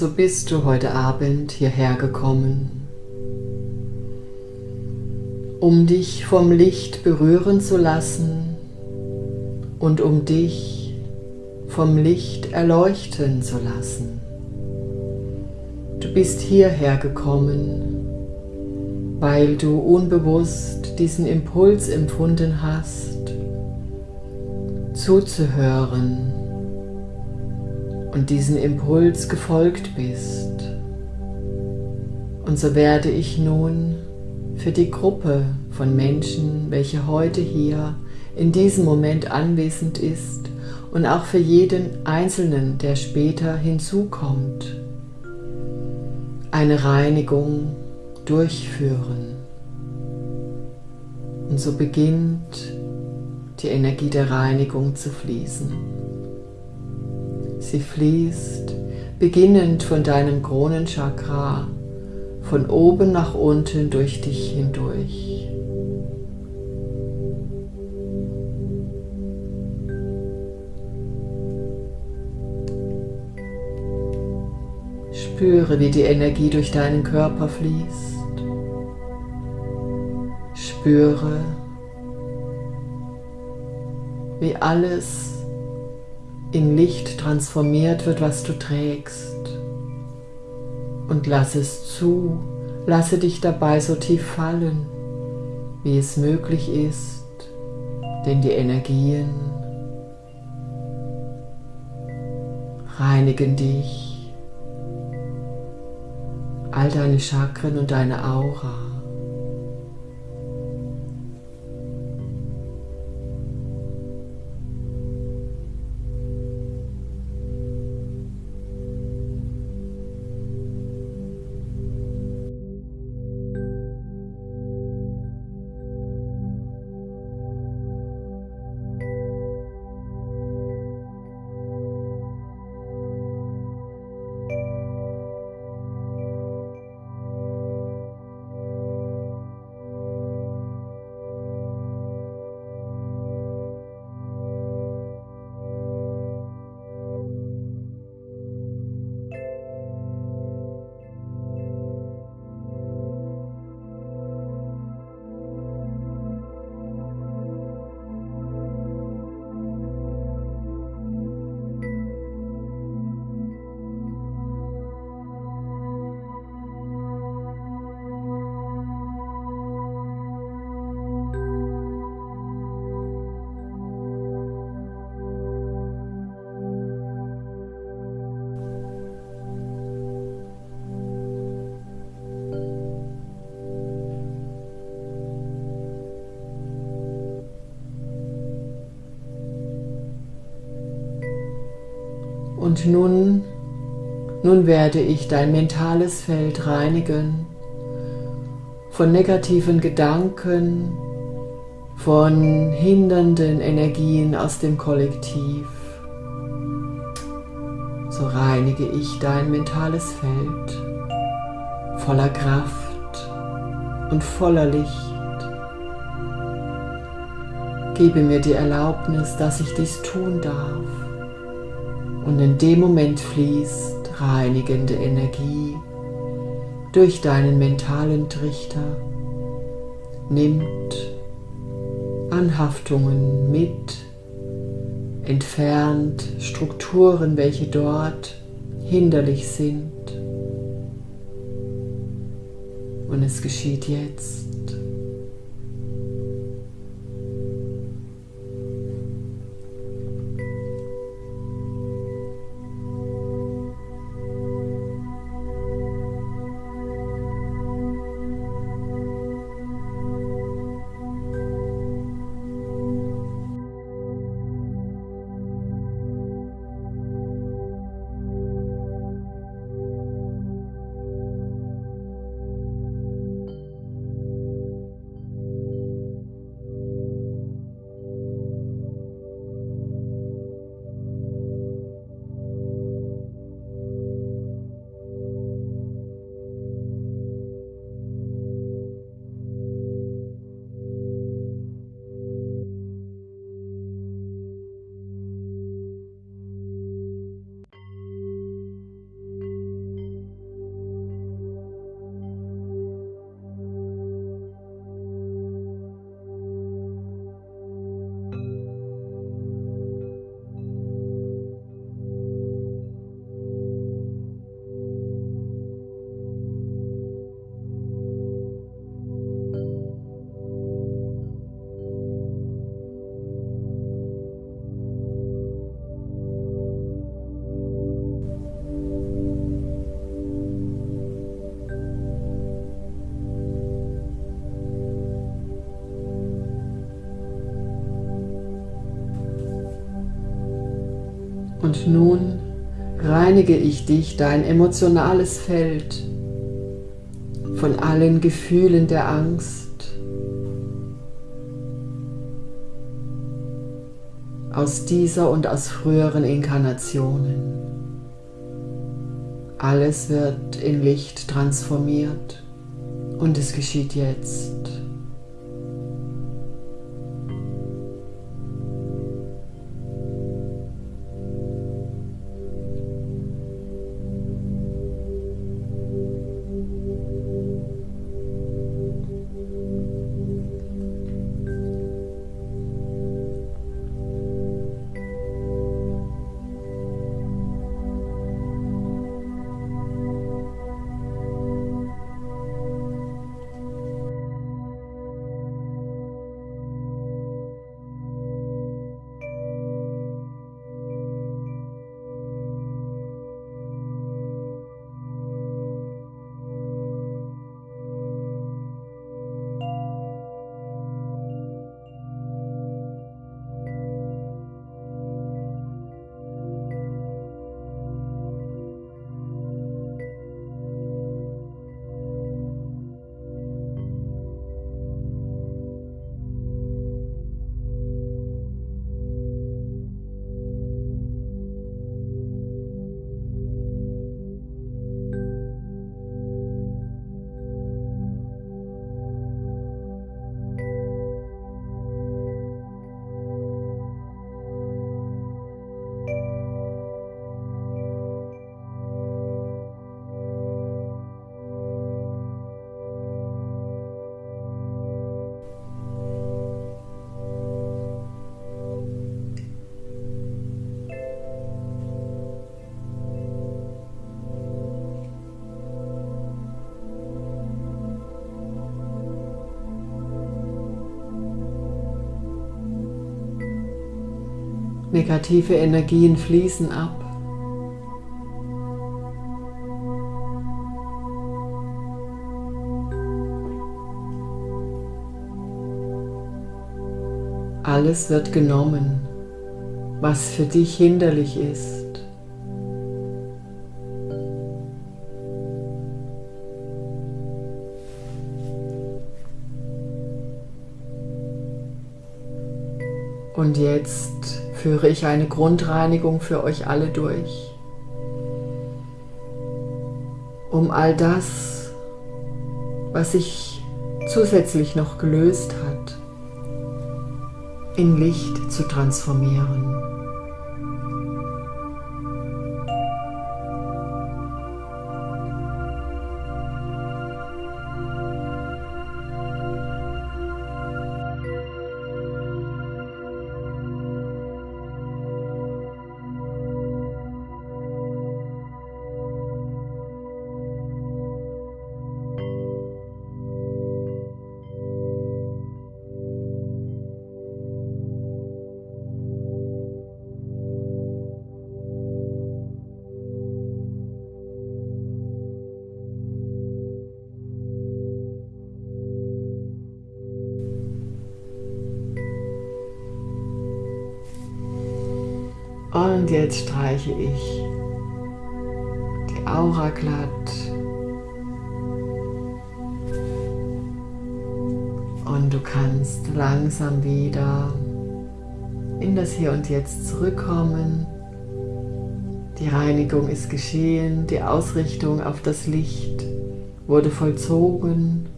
so bist du heute Abend hierher gekommen, um dich vom Licht berühren zu lassen und um dich vom Licht erleuchten zu lassen. Du bist hierher gekommen, weil du unbewusst diesen Impuls empfunden hast, zuzuhören und diesen Impuls gefolgt bist. Und so werde ich nun für die Gruppe von Menschen, welche heute hier in diesem Moment anwesend ist und auch für jeden Einzelnen, der später hinzukommt, eine Reinigung durchführen. Und so beginnt die Energie der Reinigung zu fließen. Sie fließt beginnend von deinem Kronenchakra von oben nach unten durch dich hindurch. Spüre, wie die Energie durch deinen Körper fließt. Spüre, wie alles in Licht transformiert wird, was du trägst. Und lass es zu, lasse dich dabei so tief fallen, wie es möglich ist, denn die Energien reinigen dich, all deine Chakren und deine Aura. Und nun, nun werde ich dein mentales Feld reinigen von negativen Gedanken, von hindernden Energien aus dem Kollektiv. So reinige ich dein mentales Feld voller Kraft und voller Licht. Gebe mir die Erlaubnis, dass ich dies tun darf. Und in dem Moment fließt reinigende Energie durch deinen mentalen Trichter, nimmt Anhaftungen mit, entfernt Strukturen, welche dort hinderlich sind. Und es geschieht jetzt. Und nun reinige ich dich, dein emotionales Feld, von allen Gefühlen der Angst, aus dieser und aus früheren Inkarnationen. Alles wird in Licht transformiert und es geschieht jetzt. Negative Energien fließen ab. Alles wird genommen, was für dich hinderlich ist. Und jetzt führe ich eine Grundreinigung für euch alle durch, um all das, was sich zusätzlich noch gelöst hat, in Licht zu transformieren. Und jetzt streiche ich die Aura glatt. Und du kannst langsam wieder in das Hier und Jetzt zurückkommen. Die Reinigung ist geschehen, die Ausrichtung auf das Licht wurde vollzogen